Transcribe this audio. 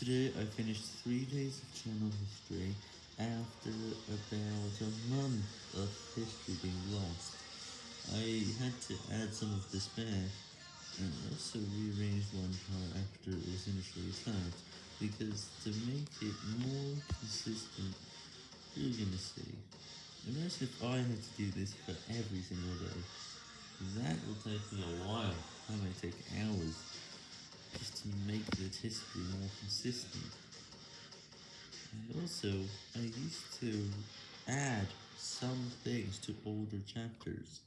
Today I finished 3 days of channel history after about a month of history being lost. I had to add some of this back, and also rearranged one part after it was initially typed, because to make it more consistent, you're gonna see. Imagine if I had to do this for every single day. That will take me a make this history more consistent. And also, I used to add some things to older chapters.